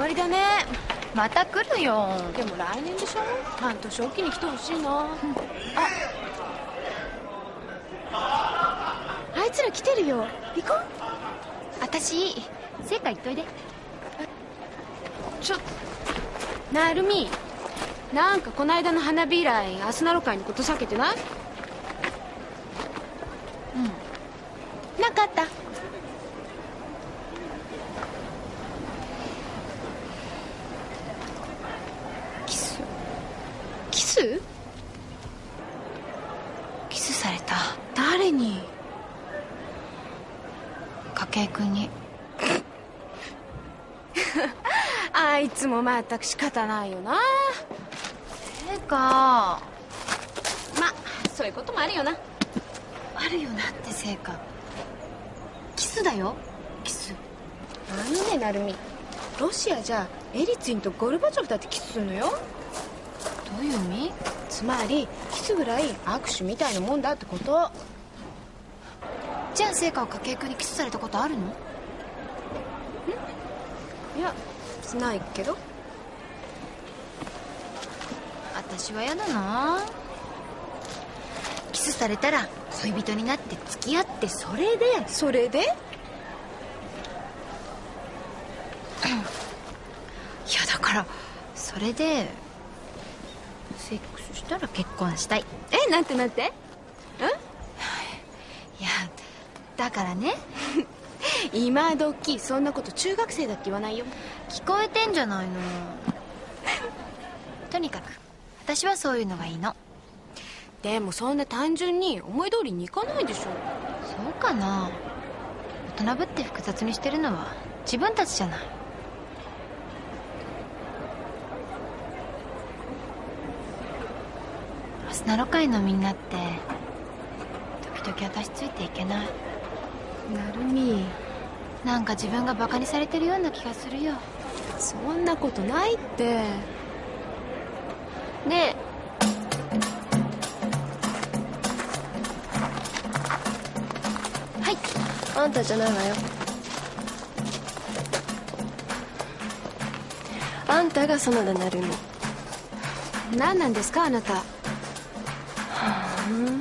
わりだね。また来るよ。でも来年でしょ？半年おきに来てほしいな、うん、あ。あいつら来てるよ。行こう。私聖火行っといで。ちょなるみ。なんかこの間の花火以来アスナロ会のこと避けてない？うん。なかったキスキス？キスされた。誰に？筧君に。あいつもまったく仕方ないよな。てか。まそういうこともあるよな。あるよなってせいか。キスだよ。キス。あのね成美ロシアじゃエリツィンとゴルバチョフだってキスするのよどういう意味？つまりキスぐらい握手みたいなもんだってこと。じゃあ聖火は筧君にキスされたことあるの？ん。いやないけど。私は嫌だな。キスされたら恋人になって付き合ってそれで。それで？いやだからそれでセックスしたら結婚したい。えなんてなんて？ん？いやだからね。今時そんなこと中学生だって言わないよ。聞こえてんじゃないの。とにかく私はそういうのがいいの。でもそんな単純に思い通りにいかないでしょ。そうかな。大人ぶって複雑にしてるのは自分たちじゃないスナロ会のみんなって時々私ついていけない。なるみ。なんか自分がバカにされてるような気がするよ。そんなことないって。ねえ。はい。あんたじゃないわよ。あんたが園田成美。何なんですかあなたあの